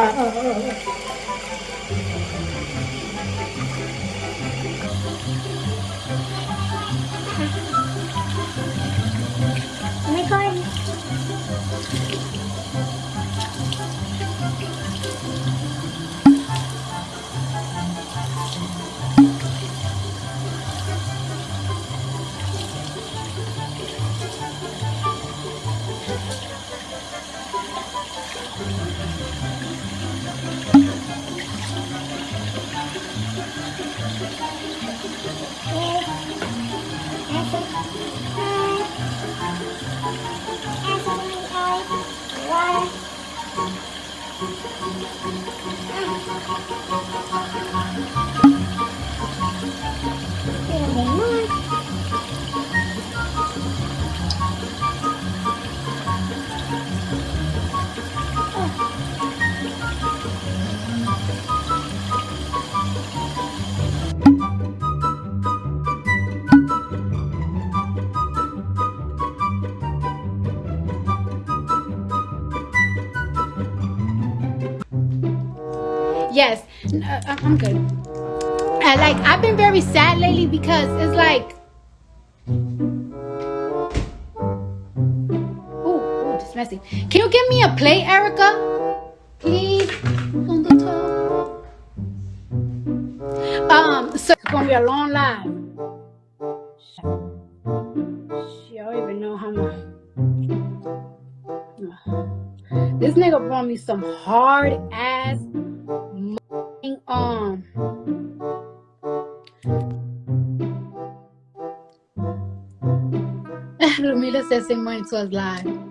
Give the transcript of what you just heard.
Ah. うん。Yes, uh, I- I'm good. Uh, like I've been very sad lately because it's like, ooh, ooh, messy. Can you give me a plate, Erica? Please, on the top. Um, so it's gonna be a long live. She, don't even know how much. This nigga brought me some hard ass um Lumila says money to us live.